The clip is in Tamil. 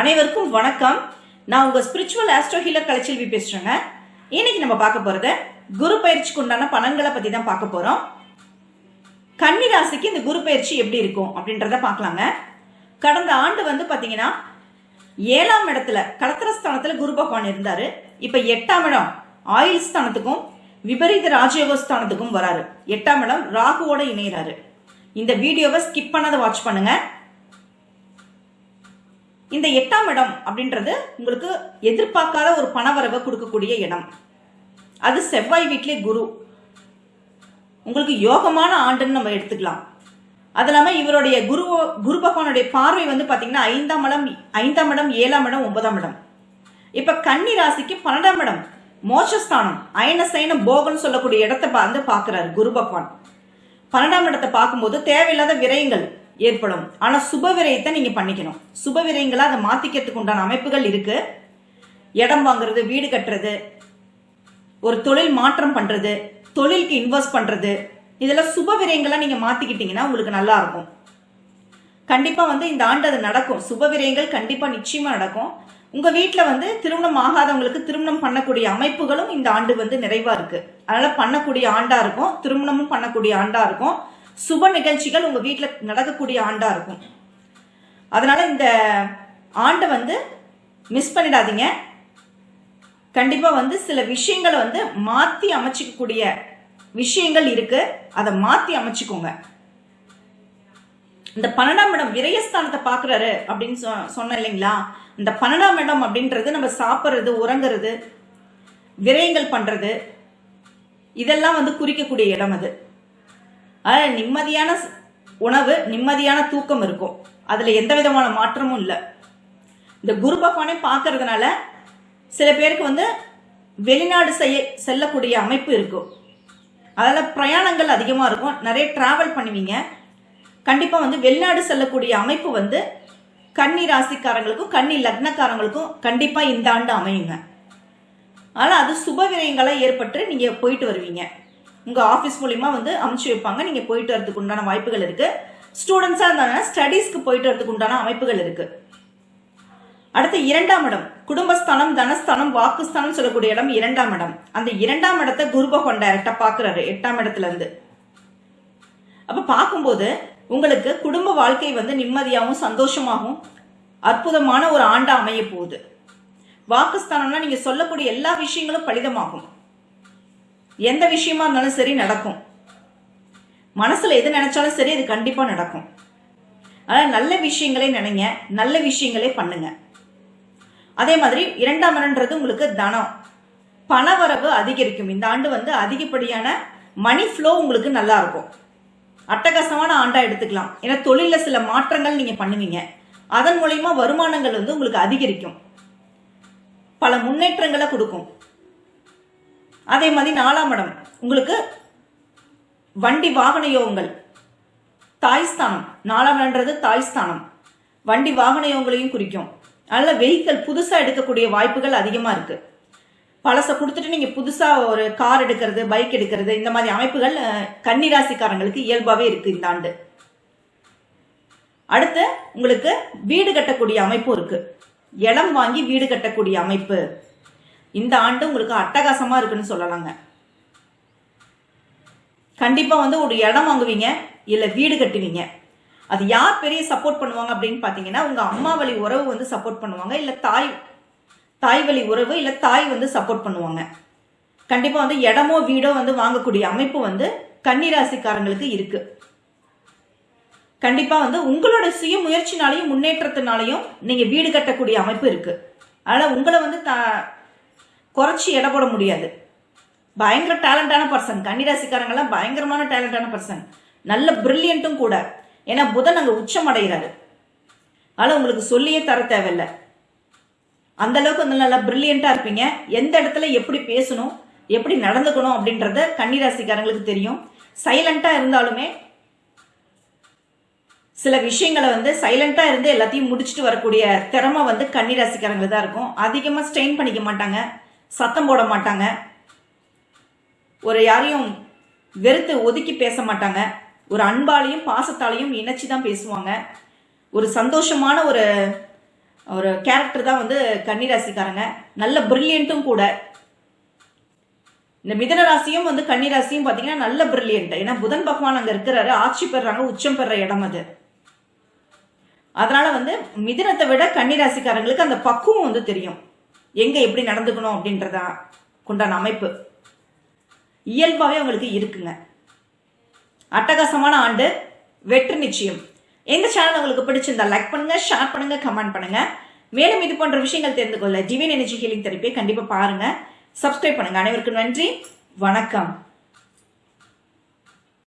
அனைவருக்கும் வணக்கம். நான் உங்க ஸ்பிரிச்சுவல் ஆஸ்ட்ரோ ஹீலர் கலைச்செல்வி பேசுறேங்க. இன்னைக்கு நம்ம பார்க்க போறது குரு பயிற்சிக்கு உண்டான பலன்களை பத்தி தான் பார்க்க போறோம். கன்னி ராசிக்கு இந்த குரு பயிற்சி எப்படி இருக்கும் அப்படின்றத பார்க்கலாங்க. கடந்த ஆண்டு வந்து பாத்தீங்கன்னா ஏழாம் இடத்துல கடத்திரஸ்தானத்துல குரு பகவான் இருந்தாரு. இப்ப எட்டாம் இடம் ஆயுள் ஸ்தானத்துக்கும் விபரீத ராஜயோக ஸ்தானத்துக்கும் வராரு. எட்டாம் இடம் ராகுவோட இணையறாரு. இந்த வீடியோவை ஸ்கிப் பண்ணாத வாட்ச் பண்ணுங்க. இந்த எட்டாம் இடம் அப்படின்றது உங்களுக்கு எதிர்பார்க்காத ஒரு பணவரவை கொடுக்கக்கூடிய இடம். அது செவ்வாய் வீட்டிலே குரு. உங்களுக்கு யோகமான ஆண்டுன்னு நம்ம எடுத்துக்கலாம். அது இல்லாமல் இவருடைய குரு குரு பகவானுடைய பார்வை வந்து பார்த்தீங்கன்னா ஐந்தாம் இடம் ஐந்தாம் இடம் ஏழாம் இடம் ஒன்பதாம் இடம். இப்போ கன்னி ராசிக்கு பன்னெண்டாம் இடம் மோட்சஸ்தானம் அயனசைன போகன்னு சொல்லக்கூடிய இடத்தை வந்து பார்க்குறாரு குரு பகவான். பன்னெண்டாம் இடத்தை பார்க்கும்போது தேவையில்லாத விரயங்கள் ஏற்படும். ஆனால் சுப விரயத்தை நீங்கள் பண்ணிக்கணும். சுப விரயங்களை அதை மாற்றிக்கிறதுக்கு உண்டான அமைப்புகள் இருக்கு. இடம் வாங்குறது வீடு கட்டுறது ஒரு தொழில் மாற்றம் பண்ணுறது தொழிலுக்கு இன்வெஸ்ட் பண்ணுறது இதெல்லாம் சுப விரயங்களாக நீங்கள் மாற்றிக்கிட்டீங்கன்னா உங்களுக்கு நல்லா இருக்கும். கண்டிப்பாக வந்து இந்த ஆண்டு அது நடக்கும். சுப விரயங்கள் கண்டிப்பாக நிச்சயமாக நடக்கும். உங்கள் வீட்டில் வந்து திருமணம் ஆகாதவங்களுக்கு திருமணம் பண்ணக்கூடிய அமைப்புகளும் இந்த ஆண்டு வந்து நிறைவாக இருக்குது அதனால் பண்ணக்கூடிய ஆண்டாக இருக்கும். திருமணமும் பண்ணக்கூடிய ஆண்டாக இருக்கும். சுப நிகழ்ச்சிகள் உங்க வீட்டில் நடக்கக்கூடிய ஆண்டா இருக்கும். அதனால இந்த ஆண்டை வந்து மிஸ் பண்ணிடாதீங்க. கண்டிப்பா வந்து சில விஷயங்களை வந்து மாத்தி அமைச்சிக்கக்கூடிய விஷயங்கள் இருக்கு. அதை மாத்தி அமைச்சுக்கோங்க. இந்த பன்னெண்டாம் இடம் விரயஸ்தானத்தை பாக்குறாரு அப்படின்னு சொ- சொன்னேன் இல்லைங்களா? இந்த பன்னெண்டாம் இடம் அப்படின்றது நம்ம சாப்பிட்றது உறங்குறது விரயங்கள் பண்றது இதெல்லாம் வந்து குறிக்கக்கூடிய இடம் அது. அதனால் நிம்மதியான உணவு நிம்மதியான தூக்கம் இருக்கும். அதில் எந்த விதமான மாற்றமும் இல்லை. இந்த குரு பகவானே பார்க்கறதுனால சில பேருக்கு வந்து வெளிநாடு செய்ய செல்லக்கூடிய அமைப்பு இருக்கும். அதில் பிரயாணங்கள் அதிகமாக இருக்கும். நிறைய ட்ராவல் பண்ணுவீங்க. கண்டிப்பாக வந்து வெளிநாடு செல்லக்கூடிய அமைப்பு வந்து கன்னி ராசிக்காரங்களுக்கும் கன்னி லக்னக்காரங்களுக்கும் கண்டிப்பாக இந்த ஆண்டு அமையுங்க. ஆனால் அது சுப விரயங்களாக ஏற்பட்டு நீங்கள் போயிட்டு வருவீங்க. உங்கள் ஆஃபீஸ் மூலிமா வந்து அமுச்சு வைப்பாங்க. நீங்கள் போயிட்டு வரதுக்கு உண்டான வாய்ப்புகள் இருக்குது ஸ்டூடெண்ட்ஸாக இருந்தாங்கன்னா ஸ்டடீஸ்க்கு போயிட்டு வரதுக்கு உண்டான அமைப்புகள் இருக்குது அடுத்து இரண்டாம் இடம். குடும்பஸ்தானம் தனஸ்தானம் வாக்குஸ்தானம் சொல்லக்கூடிய இடம் இரண்டாம் இடம். அந்த இரண்டாம் இடத்தை குரு பகவான் டைரக்டா பாக்குறாரு எட்டாம் இடத்துல இருந்து. அப்ப பார்க்கும்போது உங்களுக்கு குடும்ப வாழ்க்கை வந்து நிம்மதியாகவும் சந்தோஷமாகவும் அற்புதமான ஒரு ஆண்டா அமைய போகுது. வாக்குஸ்தானம்னா நீங்க சொல்லக்கூடிய எல்லா விஷயங்களும் பலிதமாகும். எந்த விஷயமா இருந்தாலும் சரி நடக்கும். மனசுல எது நினைச்சாலும் சரி அது கண்டிப்பா நடக்கும். அதனால நல்ல விஷயங்களே நினைங்க நல்ல விஷயங்களே பண்ணுங்க. அதே மாதிரி இரண்டாம் இடம்ன்றது உங்களுக்கு தனம். பணவரவு அதிகரிக்கும். இந்த ஆண்டு வந்து அதிகப்படியான மணி ஃப்ளோ உங்களுக்கு நல்லா இருக்கும். அட்டகாசமான ஆண்டா எடுத்துக்கலாம். ஏன்னா தொழில சில மாற்றங்கள் நீங்க பண்ணுவீங்க. அதன் மூலயமா வருமானங்கள் வந்து உங்களுக்கு அதிகரிக்கும். பல முன்னேற்றங்களை கொடுக்கும். அதே மாதிரி நாலாம் இடம். உங்களுக்கு வண்டி வாகன யோகங்கள். தாய்ஸ்தானம் நாலாம் இடம்ன்றது தாய்ஸ்தானம் வண்டி வாகன யோகங்களையும் குறிக்கும். அதனால வெஹிக்கல் புதுசாக எடுக்கக்கூடிய வாய்ப்புகள் அதிகமாக இருக்குது பழசை கொடுத்துட்டு நீங்கள் புதுசாக ஒரு கார் எடுக்கிறது பைக் எடுக்கிறது இந்த மாதிரி அமைப்புகள் கன்னிராசிக்காரங்களுக்கு இயல்பாகவே இருக்குது இந்த ஆண்டு. அடுத்து உங்களுக்கு வீடு கட்டக்கூடிய அமைப்பும் இருக்குது இடம் வாங்கி வீடு கட்டக்கூடிய அமைப்பு. இந்த ஆண்டு உங்களுக்கு அட்டகாசமாக இருக்குன்னு சொல்லலாங்க. கண்டிப்பாக வந்து ஒரு இடம் வாங்குவீங்க இல்லை வீடு கட்டுவீங்க. அது யார் பெரிய சப்போர்ட் பண்ணுவாங்க அப்படின்னு பார்த்தீங்கன்னா உங்கள் அம்மா வழி உறவு வந்து சப்போர்ட் பண்ணுவாங்க இல்லை தாய் தாய் வழி உறவு இல்லை தாய் வந்து சப்போர்ட் பண்ணுவாங்க. கண்டிப்பாக வந்து இடமோ வீடோ வந்து வாங்கக்கூடிய அமைப்பு வந்து கன்னிராசிக்காரங்களுக்கு இருக்கு. கண்டிப்பாக வந்து உங்களோட சுய முயற்சினாலையும் முன்னேற்றத்தினாலையும் நீங்கள் வீடு கட்டக்கூடிய அமைப்பு இருக்கு. அதனால் உங்களை வந்து த- குறைச்சி எடை போட முடியாது. பயங்கர டேலண்டான பர்சன் கன்னிராசிக்காரங்கெல்லாம் பயங்கரமான டேலண்டான பர்சன் நல்ல பிரில்லியண்ட்டும் கூட. ஏன்னா புதன் அங்கே உச்சம் அடைகிறாரு. அதனால உங்களுக்கு சொல்லியே தர தேவையில்லை. அந்த அளவுக்கு வந்து நல்லா பிரில்லியண்டா இருப்பீங்க. எந்த இடத்துல எப்படி பேசணும் எப்படி நடந்துக்கணும் அப்படின்றத கன்னிராசிக்காரங்களுக்கு தெரியும். சைலண்டா இருந்தாலுமே சில விஷயங்களை வந்து சைலண்டா இருந்து எல்லாத்தையும் முடிச்சுட்டு வரக்கூடிய திறமை வந்து கன்னிராசிக்காரங்களுக்கு தான் இருக்கும். அதிகமா ஸ்ட்ரெயின் பண்ணிக்க மாட்டாங்க. சத்தம் போட மாட்டாங்க. ஒரு யாரையும் வெறுத்து ஒதுக்கி பேச மாட்டாங்க. ஒரு அன்பாலையும் பாசத்தாலையும் இணைச்சி தான் பேசுவாங்க. ஒரு சந்தோஷமான ஒரு ஒரு கேரக்டர் தான் வந்து கன்னிராசிக்காரங்க. நல்ல பிரில்லியண்ட்டும் கூட. இந்த மிதன ராசியும் வந்து கன்னிராசியும் பார்த்தீங்கன்னா நல்ல பிரில்லியன்ட் ஏன்னா புதன் பகவான் அங்கே இருக்கிறாரு. ஆட்சி பெறாங்க உச்சம் பெற இடம் அது. அதனால வந்து மிதனத்தை விட கன்னிராசிக்காரங்களுக்கு அந்த பக்குவம் வந்து தெரியும். எங்க எப்படி நடந்துக்கணும் அப்படின்றதா கொண்டான அமைப்பு. இயல்பாகவே அவங்களுக்கு இருக்குங்க. அட்டகாசமான ஆண்டு வெற்றி நிச்சயம். எந்த சேனல் உங்களுக்கு பிடிச்சிருந்தா லைக் பண்ணுங்க ஷேர் பண்ணுங்க கமெண்ட் பண்ணுங்க. மேலும் இது போன்ற விஷயங்கள் தெரிந்து கொள்ள டிவைன் எனர்ஜி ஹீலிங் தெரப்பியை கண்டிப்பா பாருங்க. சப்ஸ்கிரைப் பண்ணுங்க. அனைவருக்கும் நன்றி. வணக்கம்.